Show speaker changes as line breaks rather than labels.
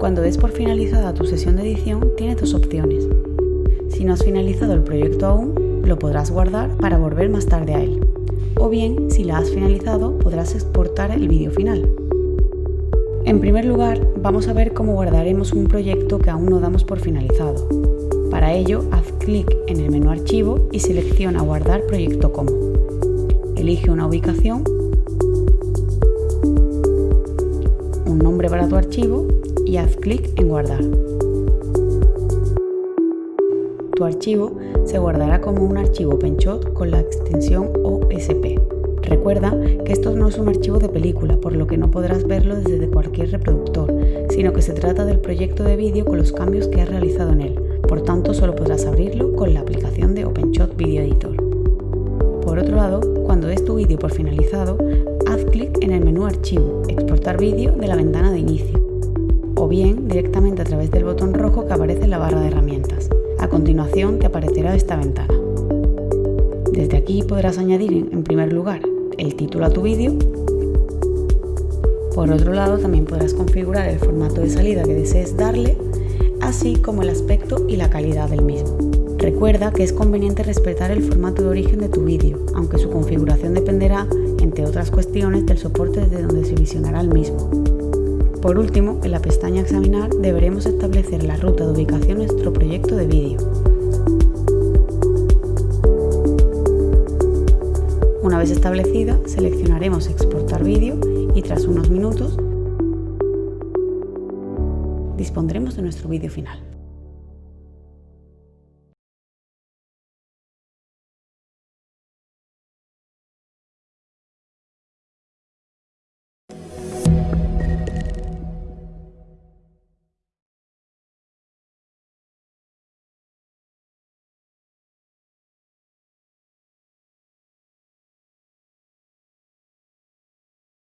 Cuando des por finalizada tu sesión de edición, tienes dos opciones. Si no has finalizado el proyecto aún, lo podrás guardar para volver más tarde a él. O bien, si la has finalizado, podrás exportar el vídeo final. En primer lugar, vamos a ver cómo guardaremos un proyecto que aún no damos por finalizado. Para ello, haz clic en el menú Archivo y selecciona Guardar proyecto como. Elige una ubicación, un nombre para tu archivo y haz clic en Guardar. Tu archivo se guardará como un archivo OpenShot con la extensión OSP. Recuerda que esto no es un archivo de película, por lo que no podrás verlo desde cualquier reproductor, sino que se trata del proyecto de vídeo con los cambios que has realizado en él, por tanto solo podrás abrirlo con la aplicación de OpenShot Video Editor. Por otro lado, cuando des tu vídeo por finalizado, haz clic en el menú Archivo, Exportar vídeo de la ventana de inicio, o bien directamente a través del botón rojo que aparece en la barra de herramientas. A continuación te aparecerá esta ventana. Desde aquí podrás añadir en primer lugar el título a tu vídeo. Por otro lado también podrás configurar el formato de salida que desees darle, así como el aspecto y la calidad del mismo. Recuerda que es conveniente respetar el formato de origen de tu vídeo, aunque su configuración dependerá, entre otras cuestiones, del soporte desde donde se visionará el mismo. Por último, en la pestaña Examinar deberemos establecer la ruta de ubicación de nuestro proyecto de vídeo. Una vez establecida, seleccionaremos Exportar vídeo y tras unos minutos dispondremos de nuestro vídeo final.